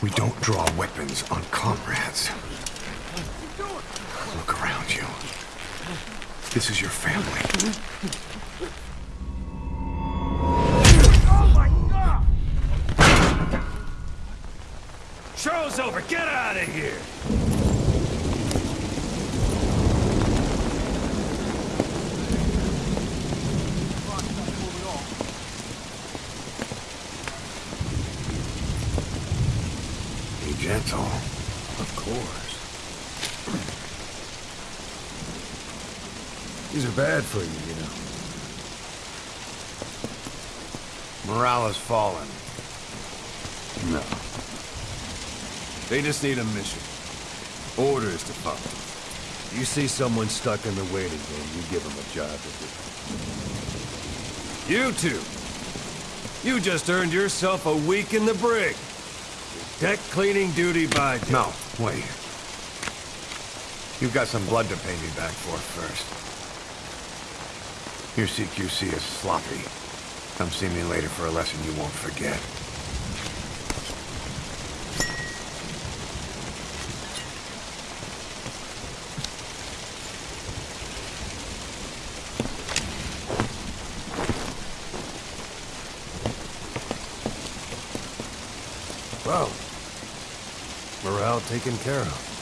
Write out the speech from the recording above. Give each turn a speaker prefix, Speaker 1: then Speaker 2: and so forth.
Speaker 1: We don't draw weapons on comrades. Look around you. This is your family. Oh my God!
Speaker 2: Show's over. Get out of here.
Speaker 1: Gentle.
Speaker 2: Of course. These are bad for you, you know.
Speaker 1: Morale has fallen.
Speaker 2: No. They just need a mission. Orders to follow. You see someone stuck in the waiting room, you give them a job to do. You two! You just earned yourself a week in the brig. Deck cleaning duty by day.
Speaker 1: No, wait. You've got some blood to pay me back for first. Your CQC is sloppy. Come see me later for a lesson you won't forget.
Speaker 2: Well, morale taken care of.